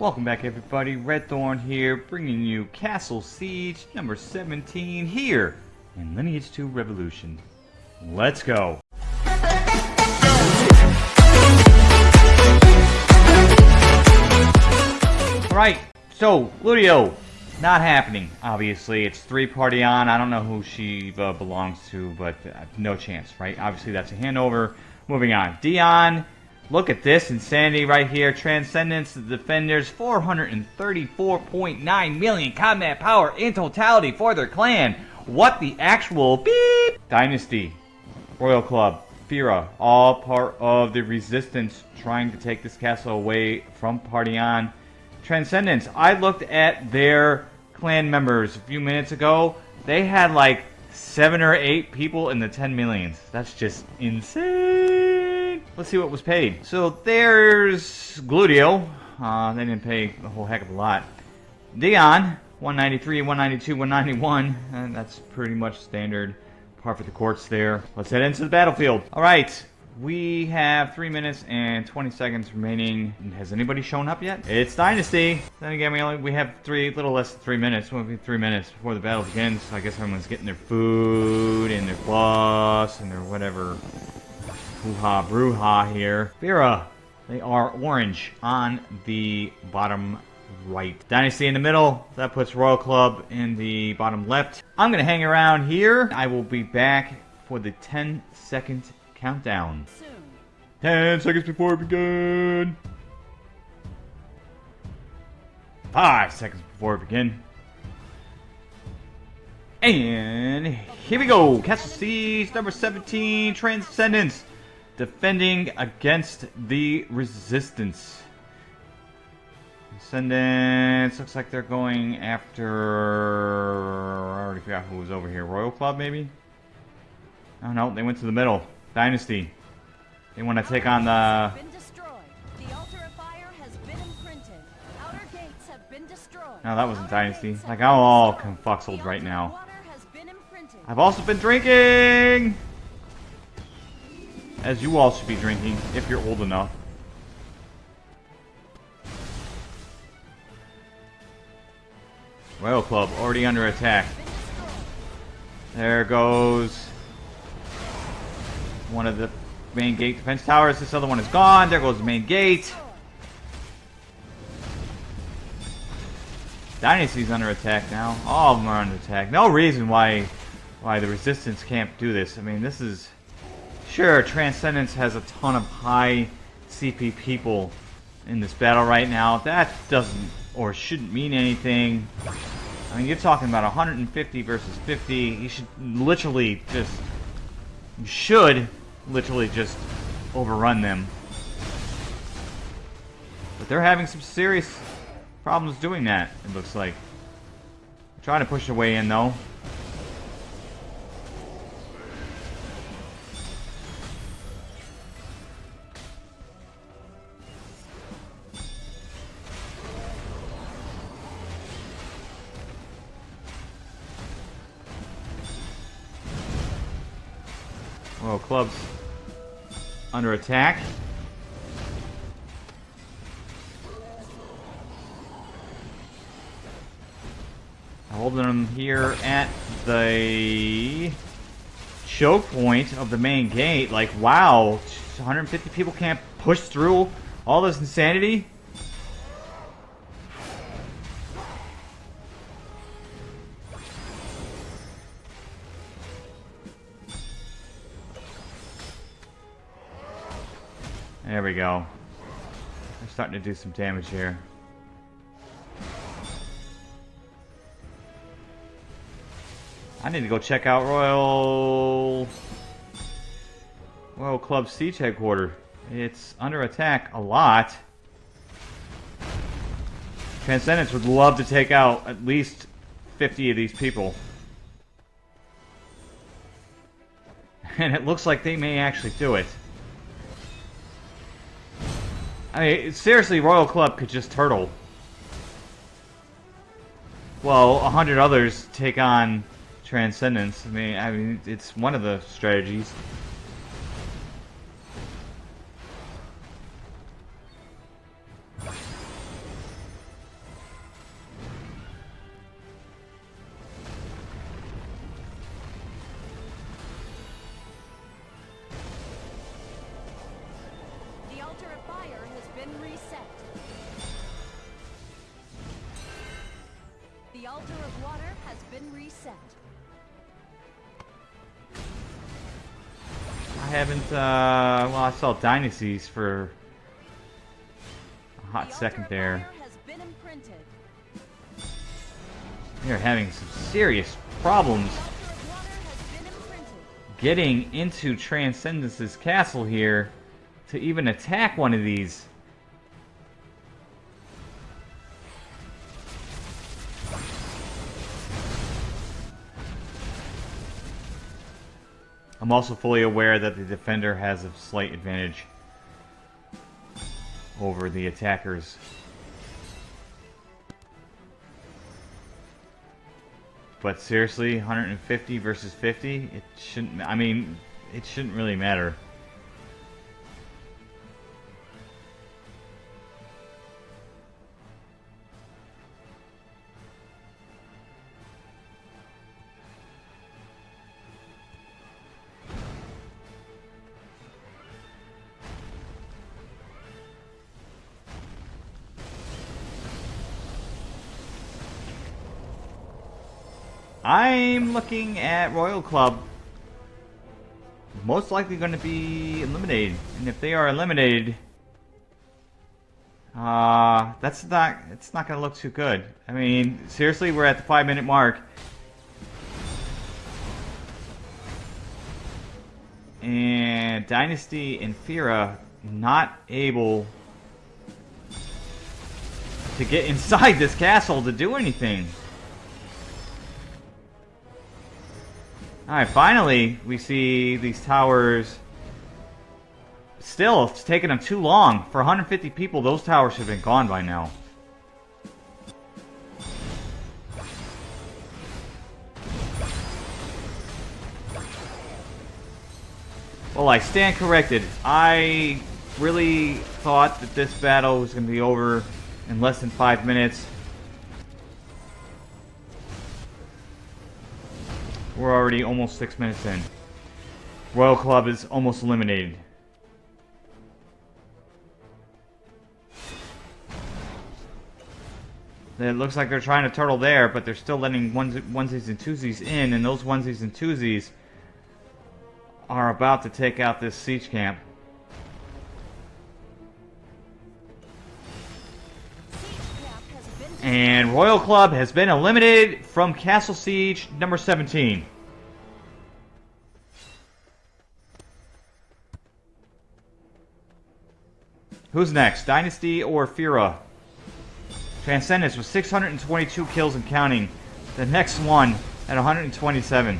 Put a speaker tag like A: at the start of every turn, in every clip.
A: Welcome back everybody, Red Thorn here, bringing you Castle Siege number 17 here in Lineage 2 Revolution. Let's go! Alright, so, Gludio, not happening, obviously. It's three party on, I don't know who she uh, belongs to, but uh, no chance, right? Obviously that's a handover. Moving on, Dion Look at this insanity right here. Transcendence, the Defenders, 434.9 million combat power in totality for their clan. What the actual beep? Dynasty, Royal Club, Fira, all part of the resistance trying to take this castle away from Party On. Transcendence, I looked at their clan members a few minutes ago. They had like seven or eight people in the 10 millions. That's just insane. Let's see what was paid. So there's Gludio. Uh, they didn't pay a whole heck of a lot. Dion, 193, 192, 191. And that's pretty much standard par for the courts there. Let's head into the battlefield. All right. We have 3 minutes and 20 seconds remaining. Has anybody shown up yet? It's Dynasty. Then again, we only we have three, little less than 3 minutes. Well, be 3 minutes before the battle begins. So I guess everyone's getting their food and their plus and their whatever hoo-ha here. Fira, they are orange on the bottom right. Dynasty in the middle. That puts Royal Club in the bottom left. I'm going to hang around here. I will be back for the 10 second countdown. Soon. 10 seconds before we begin. 5 seconds before we begin. And here we go. Castle Siege number 17, Transcendence defending against the resistance. Descendants, looks like they're going after, I already forgot who was over here, Royal Club maybe? Oh no, they went to the middle, Dynasty. They want to take on the... No, that wasn't Dynasty. Like, I'm all confuxled right now. I've also been drinking! As you all should be drinking, if you're old enough. Royal Club, already under attack. There goes one of the main gate defense towers. This other one is gone. There goes the main gate. Dynasty's under attack now. All of them are under attack. No reason why why the resistance can't do this. I mean, this is Sure, Transcendence has a ton of high CP people in this battle right now. That doesn't or shouldn't mean anything. I mean, you're talking about 150 versus 50. You should literally just... You should literally just overrun them. But they're having some serious problems doing that, it looks like. Trying to push their way in, though. Well, club's under attack. Holding them here at the choke point of the main gate. Like, wow, 150 people can't push through all this insanity? We go. They're starting to do some damage here. I need to go check out Royal... Royal Club Siege Headquarters. It's under attack a lot. Transcendence would love to take out at least 50 of these people. And it looks like they may actually do it. I mean, seriously, Royal Club could just turtle. Well, a hundred others take on Transcendence. I mean, I mean, it's one of the strategies.
B: been reset. The altar of water has been reset.
A: I haven't, uh, well, I saw Dynasties for a hot
B: the
A: second there.
B: We
A: are having some serious problems getting into Transcendence's castle here to even attack one of these. I'm also fully aware that the defender has a slight advantage over the attackers. But seriously, 150 versus 50, it shouldn't. I mean, it shouldn't really matter. I'm looking at Royal Club. Most likely going to be eliminated, and if they are eliminated, uh, that's not. It's not going to look too good. I mean, seriously, we're at the five-minute mark, and Dynasty and Fira not able to get inside this castle to do anything. Alright, finally, we see these towers. Still, it's taking them too long. For 150 people, those towers should have been gone by now. Well, I stand corrected. I really thought that this battle was going to be over in less than five minutes. We're already almost six minutes in. Royal Club is almost eliminated. It looks like they're trying to turtle there, but they're still letting ones onesies and twosies in, and those onesies and twosies are about to take out this siege camp. And Royal Club has been eliminated from Castle Siege number 17. Who's next? Dynasty or Fira? Transcendence with 622 kills and counting. The next one at 127.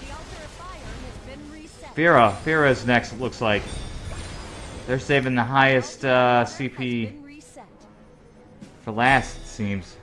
B: The altar of fire has been reset.
A: Fira. Fira is next, it looks like. They're saving the highest uh, CP for last, it seems.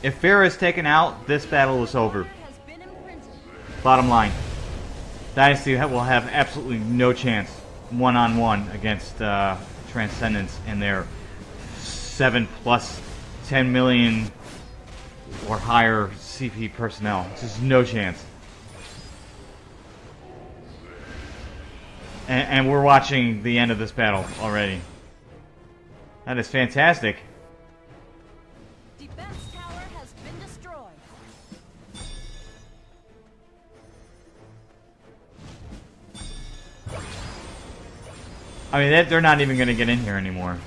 A: If Fira is taken out, this battle is over. Bottom line, Dynasty will have absolutely no chance one-on-one against uh, Transcendence and their seven plus 10 million or higher CP personnel. Just no chance. And, and we're watching the end of this battle already. That is fantastic. I mean, they- they're not even going to get in here anymore.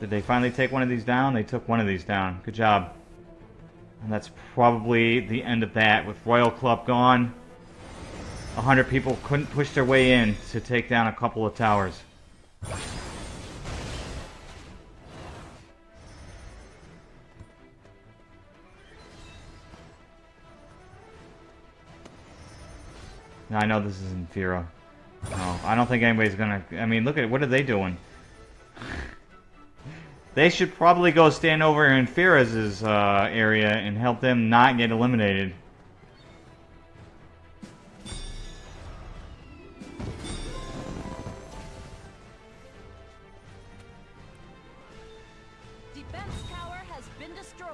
A: Did they finally take one of these down? They took one of these down. Good job. And that's probably the end of that. With Royal Club gone, 100 people couldn't push their way in to take down a couple of towers. I know this isn't No, I don't think anybody's gonna... I mean, look at... What are they doing? They should probably go stand over in Firaz's uh, area and help them not get eliminated. Defense tower has been destroyed.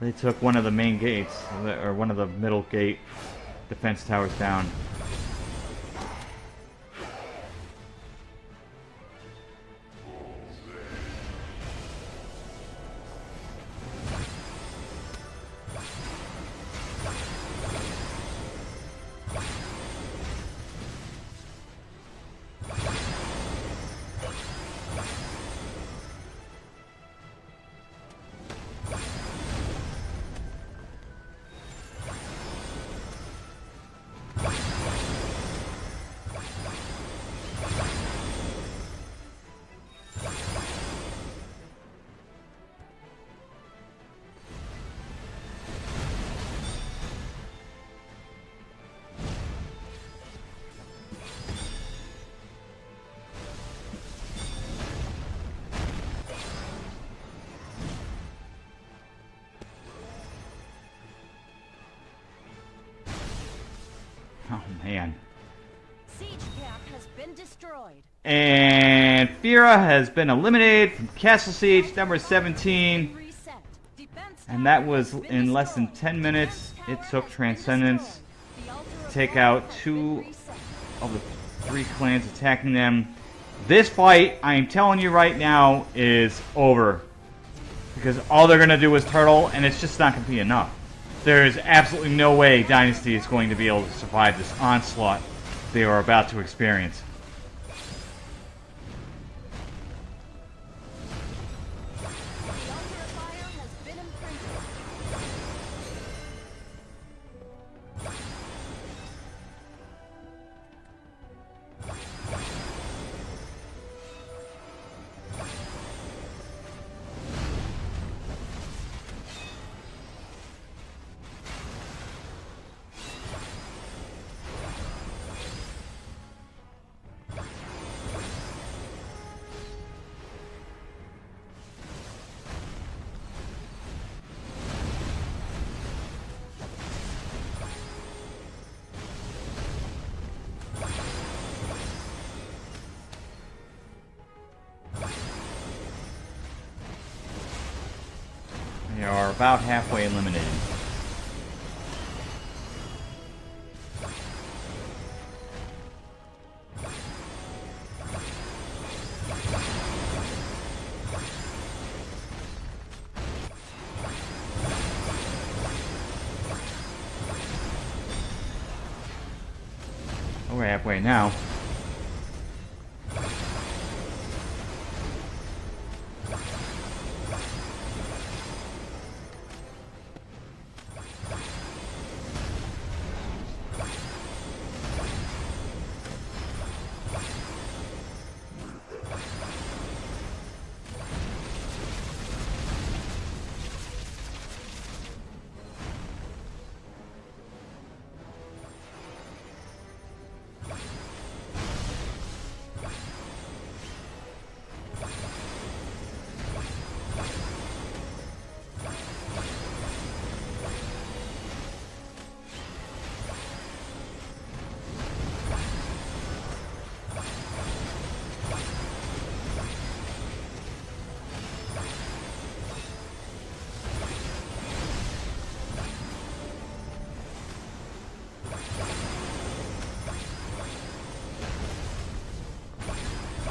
A: They took one of the main gates, or one of the middle gate defense towers down. And Fira has been eliminated from Castle Siege number 17. And that was in less than 10 minutes. It took Transcendence
B: destroyed. The altar of
A: take out two of the three clans attacking them. This fight, I am telling you right now, is over. Because all they're going to do is turtle, and it's just not going to be enough. There is absolutely no way Dynasty is going to be able to survive this onslaught they are about to experience. About halfway eliminated. We're halfway now.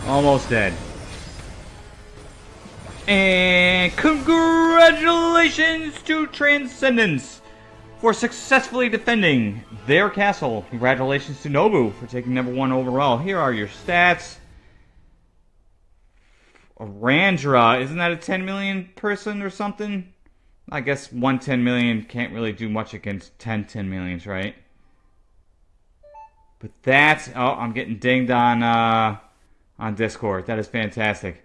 A: Almost dead. And congratulations to Transcendence for successfully defending their castle. Congratulations to Nobu for taking number one overall. Here are your stats. Arandra, isn't that a 10 million person or something? I guess one 10 million can't really do much against 10 10 millions, right? But that's oh, I'm getting dinged on uh on Discord. That is fantastic.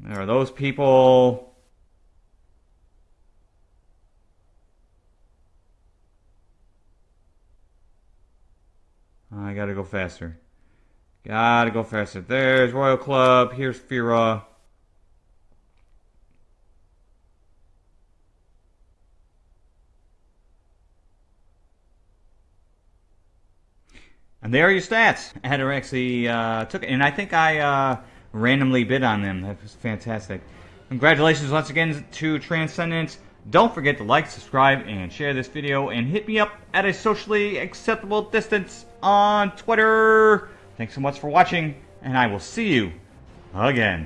A: There are those people. I gotta go faster. Gotta go faster. There's Royal Club. Here's Fira. And there are your stats. Actually uh, took it, and I think I uh, randomly bid on them. That was fantastic. Congratulations once again to Transcendence. Don't forget to like, subscribe, and share this video, and hit me up at a socially acceptable distance on Twitter. Thanks so much for watching, and I will see you again.